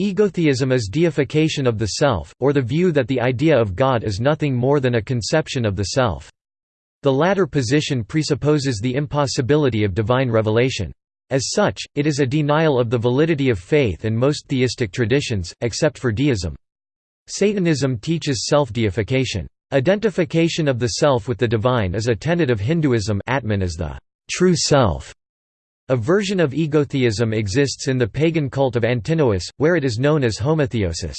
Egotheism is deification of the self, or the view that the idea of God is nothing more than a conception of the self. The latter position presupposes the impossibility of divine revelation. As such, it is a denial of the validity of faith and most theistic traditions, except for deism. Satanism teaches self-deification. Identification of the self with the divine is a tenet of Hinduism Atman is the true self. A version of egotheism exists in the pagan cult of Antinoüs, where it is known as homotheosis.